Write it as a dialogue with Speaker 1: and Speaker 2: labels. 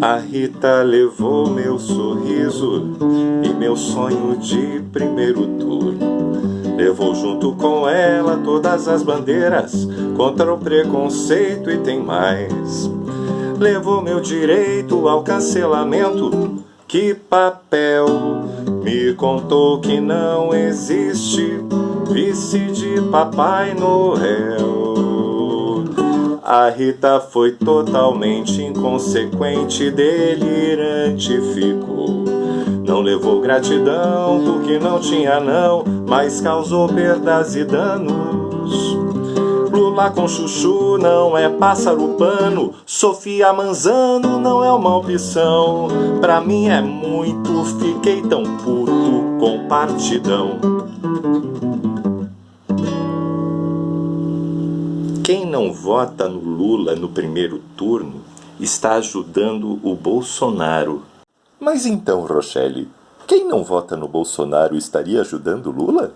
Speaker 1: A Rita levou meu sorriso e meu sonho de primeiro turno. Levou junto com ela todas as bandeiras contra o preconceito e tem mais. Levou meu direito ao cancelamento. Que papel me contou que não existe vice de Papai Noel. A Rita foi totalmente inconsequente, delirante ficou. Não levou gratidão porque não tinha não, mas causou perdas e danos. Lula com chuchu não é pássaro pano, Sofia Manzano não é uma opção. Pra mim é muito, fiquei tão puto com partidão. Quem não vota no Lula no primeiro turno está ajudando o Bolsonaro. Mas então, Rochelle, quem não vota no Bolsonaro estaria ajudando Lula?